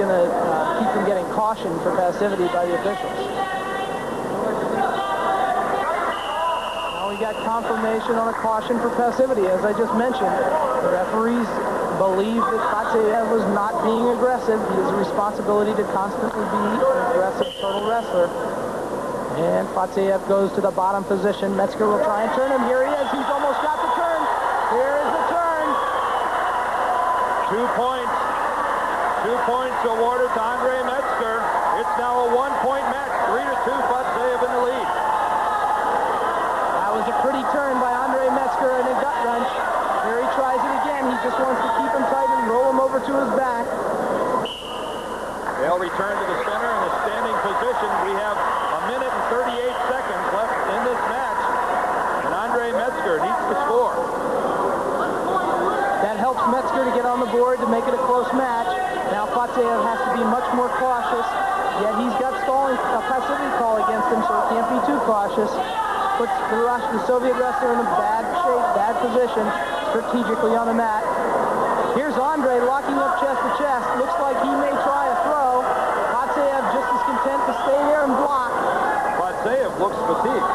going to uh, keep from getting cautioned for passivity by the officials. Now we got confirmation on a caution for passivity. As I just mentioned, the referees believe that Fadzaev was not being aggressive. He has a responsibility to constantly be an aggressive total wrestler. And Fadzaev goes to the bottom position. Metzger will try and turn him. Here he is. He's almost got the turn. Here is the turn. Two points. Two points awarded to Andre Metzger. It's now a one-point match. Three to two, Fadzaev in the lead. That was a pretty turn by Andre Metzger and a gut wrench. Here he tries it again. He just wants to keep him tight and roll him over to his back. They'll return to the center in a standing position. We have a minute and 38 seconds left in this match. And Andre Metzger needs to score. That helps Metzger to get on the board to make it a close match. Has to be much more cautious. Yet he's got stalling, a passivity call against him, so he can't be too cautious. Puts the, Russian, the Soviet wrestler in a bad shape, bad position, strategically on the mat. Here's Andre locking up chest to chest. Looks like he may try a throw. Fadzaev just as content to stay there and block. Fadzaev looks fatigued.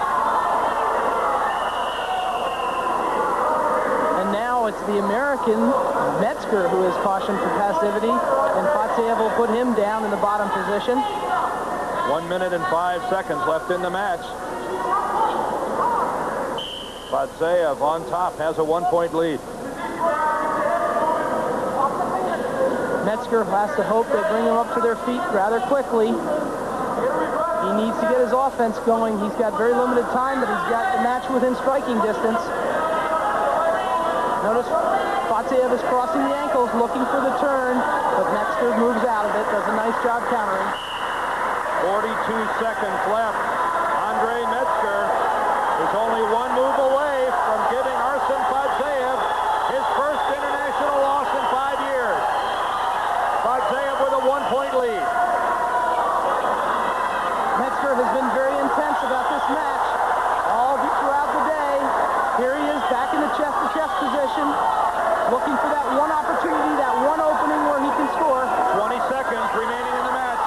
And now it's the American Metzger who is cautioned for passivity, and Fadzaev will put him down in the bottom position. One minute and five seconds left in the match. Fadzaev on top has a one-point lead. Metzger has to hope they bring him up to their feet rather quickly. He needs to get his offense going. He's got very limited time, but he's got the match within striking distance. Notice Fadzaev is crossing the ankles, looking for the turn, but Metzger moves out of it, does a nice job countering. 42 seconds left. Andre Metzger is only one move away from giving Arsen Fadzaev his first international loss in five years. Fadzaev with a one-point lead. Metzger has been very intense about this match all throughout the day. Here he is back in the chest-to-chest position, looking for that one opportunity, that one opening where he can score. 20 seconds remaining in the match.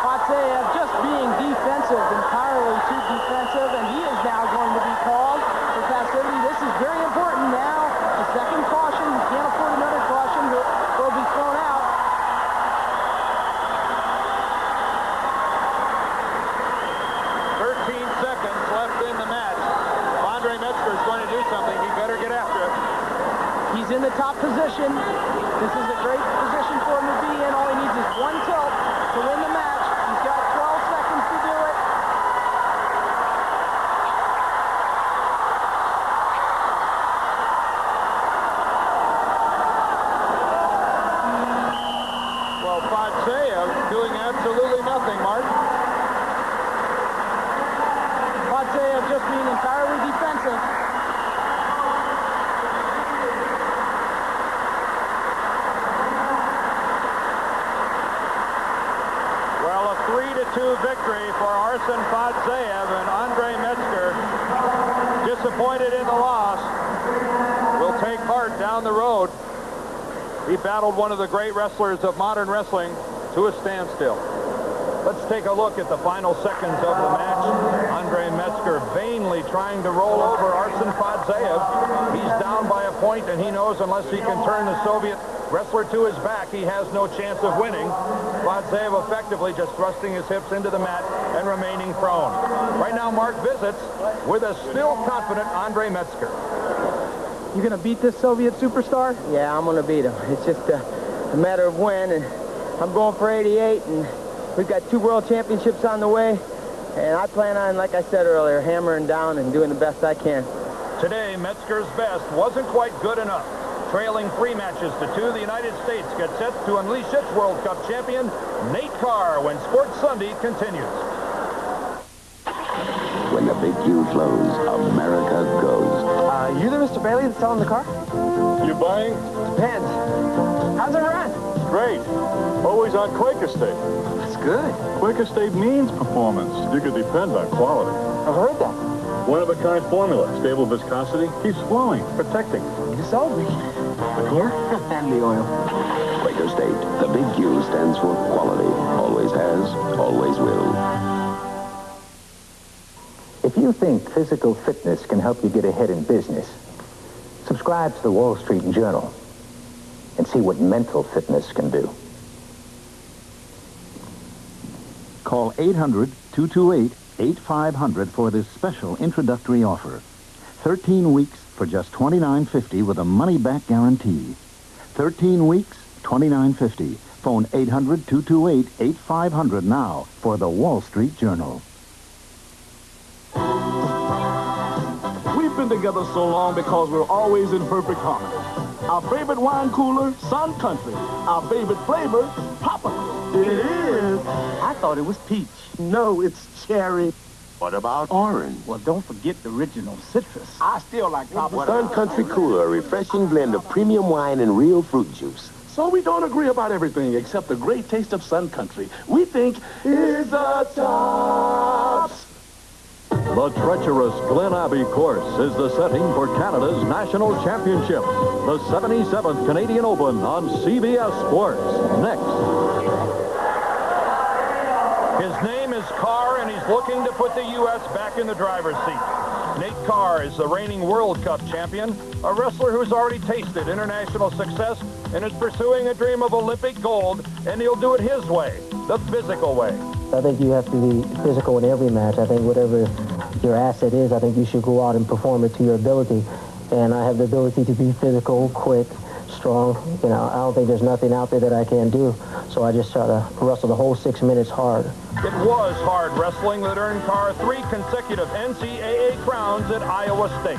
Fadzaev just being defensive, entirely too defensive, and he is now going to be called for passivity. This is very important now. The second caution, he can't afford another caution, he'll, he'll be thrown out. 13 seconds left in the match. If Andre Metzger is going to do something, he better get after it. In the top position. This is a great position for him to be in. All he needs is one tilt to win the match. He's got 12 seconds to do it. Well, Fadzaev doing absolutely nothing, Mark. Fadzaev just being entirely defensive. Well, a 3-2 victory for Arsen Fadzaev and Andre Metzger. Disappointed in the loss. Will take heart down the road. He battled one of the great wrestlers of modern wrestling to a standstill. Let's take a look at the final seconds of the match. Andre Metzger vainly trying to roll over Arsen Fadzaev. He's down by a point, and he knows unless he can turn the Soviet wrestler to his back, he has no chance of winning. Fadzaev effectively just thrusting his hips into the mat and remaining prone. Right now, Mark visits with a still confident Andre Metzger. You gonna beat this Soviet superstar? Yeah, I'm going to beat him. It's just a, a matter of when, and I'm going for 88, and we've got two world championships on the way, and I plan on, like I said earlier, hammering down and doing the best I can. Today, Metzger's best wasn't quite good enough. Trailing three matches to two, the United States gets set to unleash its World Cup champion, Nate Carr, when Sports Sunday continues. When the big Q flows, America goes. Uh, you the Mr. Bailey that's selling the car? You buying? Depends. How's it run? Great. Always on Quaker State. That's good. Quaker State means performance. You can depend on quality. I've heard that. One of a kind formula. Stable viscosity. Keeps flowing. Protecting. You sold me. The core? and the oil. Quaker State, the big Q stands for quality. Always has, always will. If you think physical fitness can help you get ahead in business, subscribe to the Wall Street Journal and see what mental fitness can do. Call 800-228-8500 for this special introductory offer. 13 weeks for just $29.50 with a money-back guarantee. 13 weeks, $29.50. Phone 800-228-8500 now for the Wall Street Journal. Together so long because we're always in perfect harmony. Our favorite wine cooler, Sun Country. Our favorite flavor, Papa. It is. I thought it was peach. No, it's cherry. What about orange? Well, don't forget the original citrus. I still like Papa. Sun Country Cooler, a refreshing blend of premium wine and real fruit juice. So we don't agree about everything except the great taste of Sun Country. We think is the tops. The treacherous Glen Abbey course is the setting for Canada's national championship. The 77th Canadian Open on CBS Sports. Next. His name is Carr, and he's looking to put the U.S. back in the driver's seat. Nate Carr is the reigning World Cup champion, a wrestler who's already tasted international success and is pursuing a dream of Olympic gold, and he'll do it his way, the physical way. I think you have to be physical in every match. I think whatever your asset is, I think you should go out and perform it to your ability. And I have the ability to be physical, quick, strong. You know, I don't think there's nothing out there that I can't do. So I just try to wrestle the whole six minutes hard. It was hard wrestling that earned Carr three consecutive NCAA crowns at Iowa State.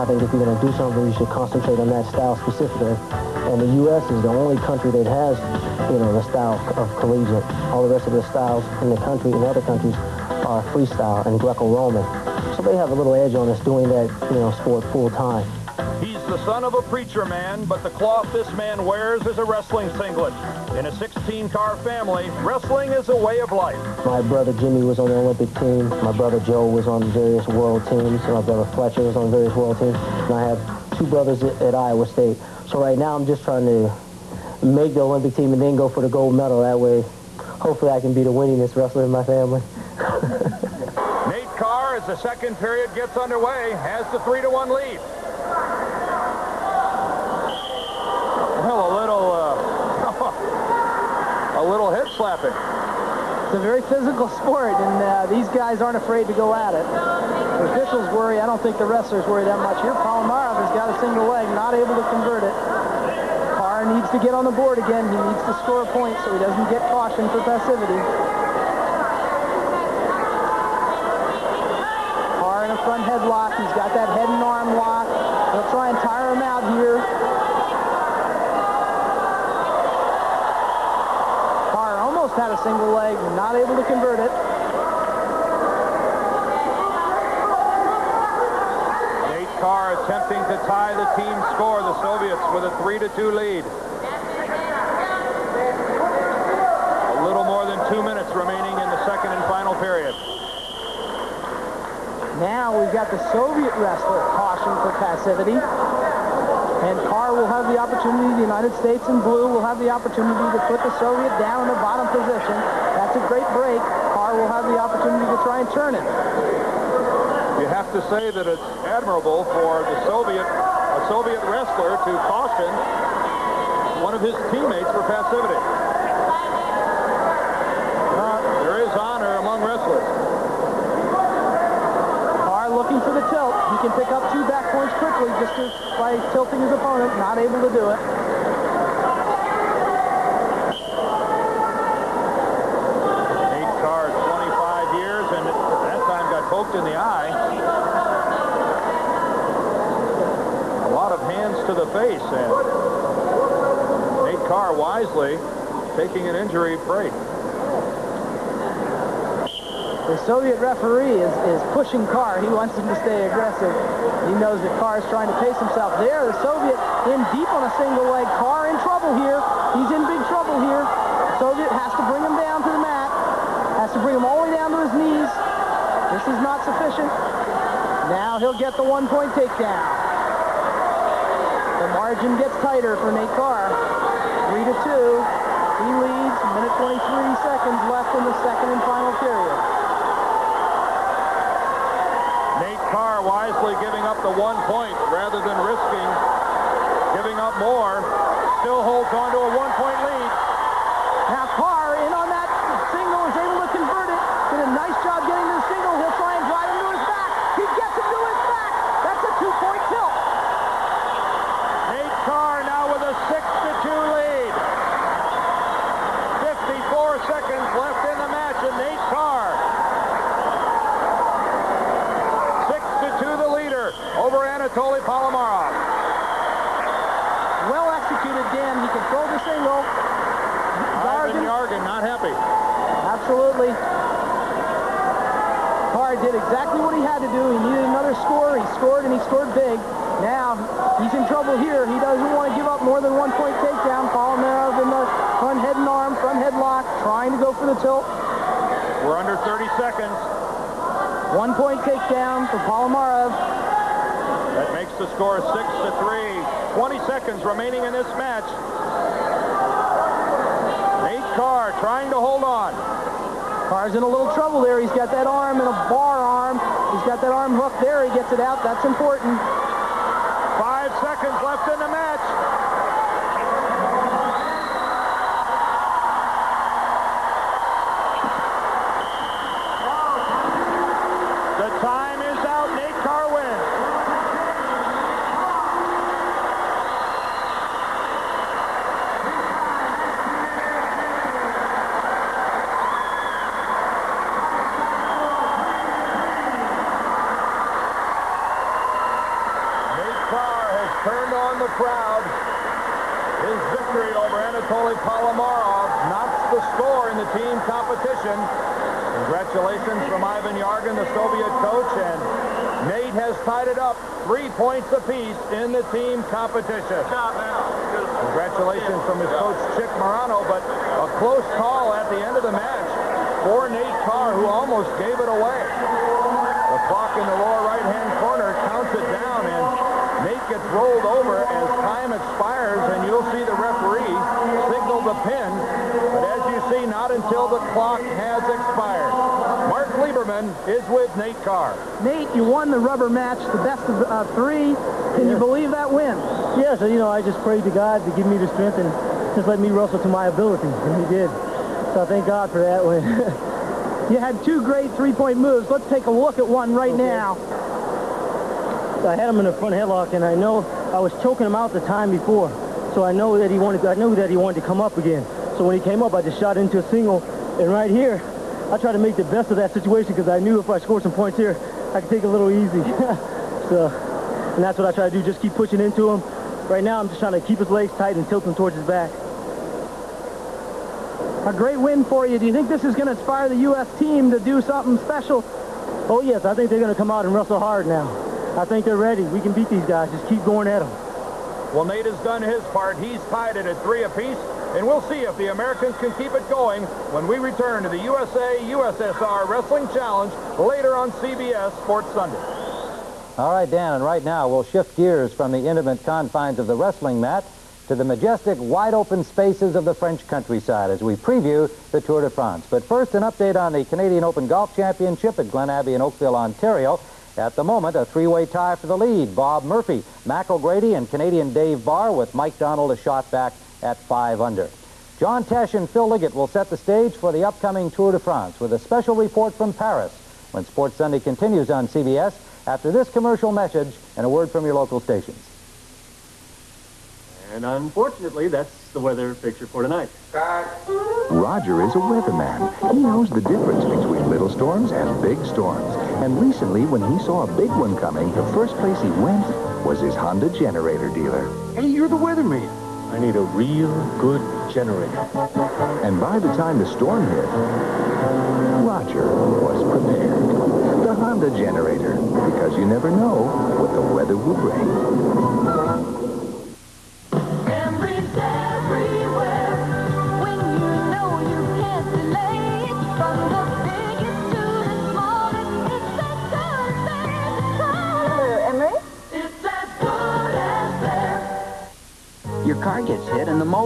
I think if you're going to do something, you should concentrate on that style specifically. And the U.S. is the only country that has, you know, the style of collegiate. All the rest of the styles in the country and other countries are freestyle and Greco-Roman. So they have a little edge on us doing that, you know, sport full time. He's the son of a preacher man, but the cloth this man wears is a wrestling singlet. In a 16-car family, wrestling is a way of life. My brother Jimmy was on the Olympic team. My brother Joe was on various world teams. My brother Fletcher was on various world teams. And I have two brothers at, at Iowa State. So right now I'm just trying to make the Olympic team and then go for the gold medal. That way, hopefully I can be the winningest wrestler in my family. The second period gets underway, has the 3 to one lead. Well, a little, uh, a little hip slapping. It's a very physical sport, and uh, these guys aren't afraid to go at it. The officials worry. I don't think the wrestlers worry that much here. Palomarov has got a single leg, not able to convert it. Carr needs to get on the board again. He needs to score a point so he doesn't get cautioned for passivity. Front headlock. He's got that head and arm lock. He'll try and tire him out here. Carr almost had a single leg, not able to convert it. Nate Carr attempting to tie the team score, the Soviets with a 3 to 2 lead. A little more than two minutes remaining in the second and final period. Now we've got the Soviet wrestler cautioned for passivity. And Carr will have the opportunity, the United States in blue will have the opportunity to put the Soviet down in the bottom position. That's a great break. Carr will have the opportunity to try and turn it. You have to say that it's admirable for the Soviet, a Soviet wrestler to caution one of his teammates for passivity. Uh, there is honor among wrestlers. Carr looking for the tilt. He can pick up two back points quickly just as by tilting his opponent. Not able to do it. Nate Carr, 25 years, and that time got poked in the eye. A lot of hands to the face, and Nate Carr wisely taking an injury break. The Soviet referee is, is pushing Carr. He wants him to stay aggressive. He knows that Carr is trying to pace himself. There, the Soviet in deep on a single leg. Carr in trouble here. He's in big trouble here. Soviet has to bring him down to the mat. Has to bring him all the way down to his knees. This is not sufficient. Now he'll get the one-point takedown. The Margin gets tighter for Nate Carr. Three to two. He leads. Minute 23 seconds left in the second and final period. Carr wisely giving up the one point rather than risking giving up more. Still holds on to a one-point lead. Now Carr in on that single is able to convert it. Did a nice job getting to the single. He'll try and drive him to his back. He gets him to his back. That's a two-point tilt. Nate Carr now with a 6 to 2 lead. 54 seconds left in the match, and Nate Carr. 6 to 2 the leader over Anatoly Palomarov. Well executed, Dan. He controlled the single. Ivan Yargin not happy. Absolutely. Carr did exactly what he had to do. He needed another score. He scored, and he scored big. Now, he's in trouble here. He doesn't want to give up more than one point takedown. Palomarov in the front head and arm, front headlock, trying to go for the tilt. We're under 30 seconds. One point takedown for Palomarov. That makes the score 6 to 3. 20 seconds remaining in this match. Nate Carr trying to hold on. Carr's in a little trouble there. He's got that arm and a bar arm. He's got that arm hooked there. He gets it out. That's important. Five seconds left in the match. The time is out. Nate Carr wins. Nate Carr has turned on the crowd. His victory over Anatoly Palomarov knocks the score in the team competition. Congratulations from Ivan Yargin, the Soviet coach, and Nate has tied it up three points apiece in the team competition. Congratulations from his coach, Chick Morano, but a close call at the end of the match for Nate Carr, who almost gave it away. The clock in the lower right-hand corner counts it down, and gets rolled over as time expires, and you'll see the referee signal the pin. But as you see, not until the clock has expired. Mark Lieberman is with Nate Carr. Nate, you won the rubber match, the best of uh, three. Can you believe that win? Yeah, so, you know, I just prayed to God to give me the strength and just let me wrestle to my ability, and he did. So I thank God for that win. You had two great three-point moves. Let's take a look at one right Okay. now. I had him in the front headlock, and I know I was choking him out the time before. So I know that he wanted. I knew that he wanted to come up again. So when he came up, I just shot into a single, and right here, I tried to make the best of that situation because I knew if I scored some points here, I could take it a little easy. so, and that's what I try to do. Just keep pushing into him. Right now, I'm just trying to keep his legs tight and tilt him towards his back. A great win for you. Do you think this is going to inspire the U.S. team to do something special? Oh yes, I think they're going to come out and wrestle hard now. I think they're ready. We can beat these guys. Just keep going at them. Well, Nate has done his part. He's tied it at three apiece, and we'll see if the Americans can keep it going when we return to the USA-USSR Wrestling Challenge later on CBS Sports Sunday. All right, Dan, and right now we'll shift gears from the intimate confines of the wrestling mat to the majestic, wide-open spaces of the French countryside as we preview the Tour de France. But first, an update on the Canadian Open Golf Championship at Glen Abbey in Oakville, Ontario. At the moment, a three-way tie for the lead. Bob Murphy, Mac O'Grady, and Canadian Dave Barr with Mike Donald a shot back at five under. John Tesh and Phil Liggett will set the stage for the upcoming Tour de France with a special report from Paris when Sports Sunday continues on CBS after this commercial message and a word from your local stations. And unfortunately, that's the weather picture for tonight. Roger is a weatherman. He knows the difference between little storms and big storms. And recently, when he saw a big one coming, the first place he went was his Honda generator dealer. Hey, you're the weatherman. I need a real good generator. And by the time the storm hit, Roger was prepared. The Honda generator, because you never know what the weather will bring.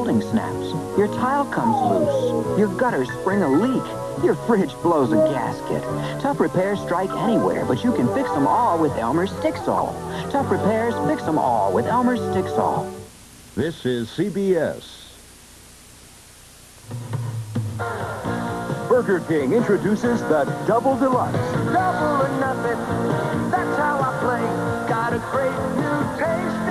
Molding snaps. Your tile comes loose. Your gutters spring a leak. Your fridge blows a gasket. Tough repairs strike anywhere, but you can fix them all with Elmer's Stix-All. Tough repairs, fix them all with Elmer's Stix-All. This is CBS. Burger King introduces the Double Deluxe. Double or nothing, that's how I play. Got a great new taste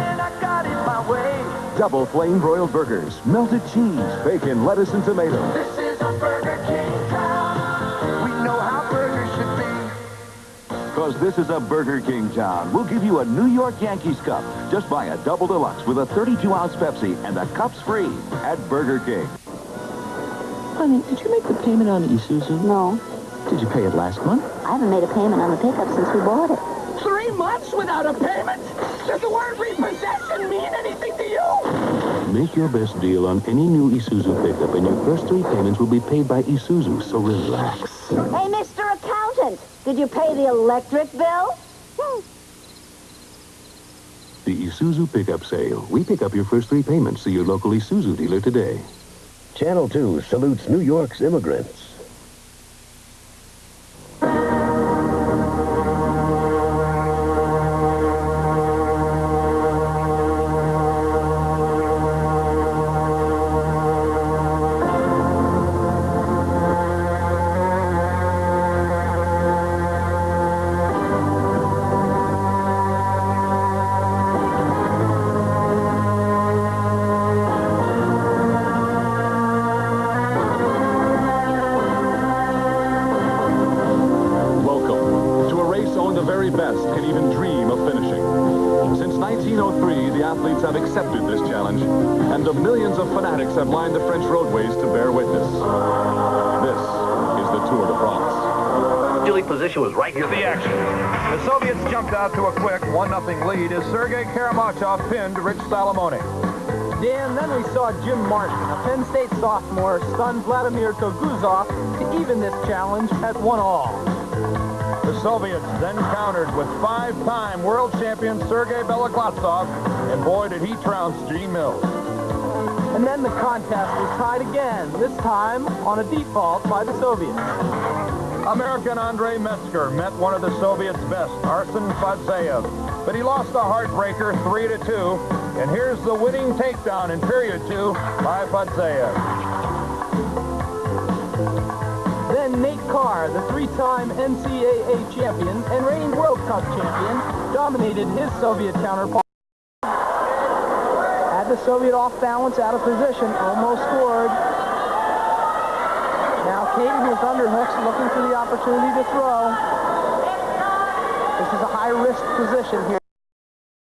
Double flame broiled burgers, melted cheese, bacon, lettuce, and tomato. This is a Burger King town. We know how burgers should be. Because this is a Burger King town. We'll give you a New York Yankees cup. Just buy a Double Deluxe with a 32-ounce Pepsi, and the cup's free at Burger King. Honey, did you make the payment on Isuzu? No. Did you pay it last month? I haven't made a payment on the pickup since we bought it. Three months without a payment? Make your best deal on any new Isuzu pickup, and your first three payments will be paid by Isuzu, so relax. Hey, Mr. Accountant, did you pay the electric bill? Hmm. The Isuzu pickup sale. We pick up your first three payments. See your local Isuzu dealer today. Channel 2 salutes New York's immigrants. France. Position was right here. The action. The Soviets jumped out to a quick 1-0 lead as Sergei Karamachov pinned Rich Salamone. Dan, then we saw Jim Martin, a Penn State sophomore, stun Vladimir Toguzov to even this challenge at one all. The Soviets then countered with five-time world champion Sergei Beloglazov, and boy did he trounce Gene Mills. And then the contest was tied again, this time on a default by the Soviets. American Andre Metzger met one of the Soviets' best, Arsen Fadzaev, but he lost a heartbreaker 3 to 2. and here's the winning takedown in period two by Fadzaev. Then Nate Carr, the three-time NCAA champion and reigning World Cup champion, dominated his Soviet counterpart. Had the Soviet off balance, out of position, almost scored. Caden with underhooks, looking for the opportunity to throw. This is a high-risk position here.